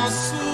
chanson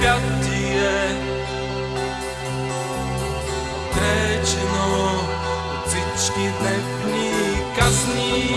пятие Отречено от всички дневни казни